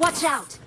Watch out!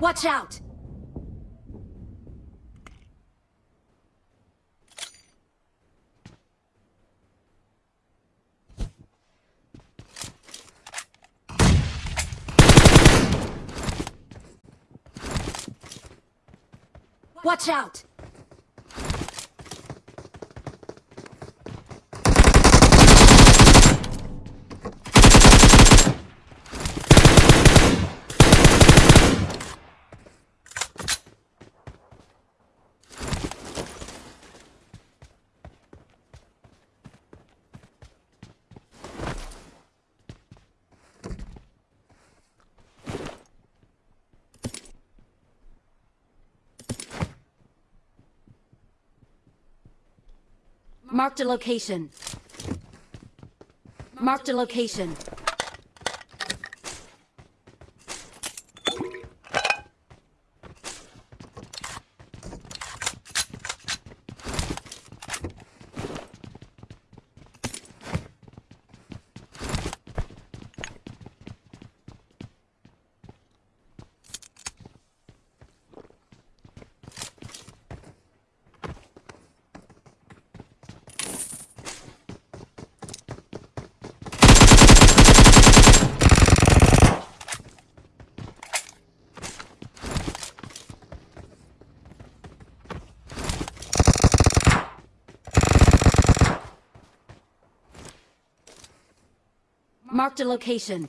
Watch out! Watch out! Marked a location. Marked a location. Marked a location.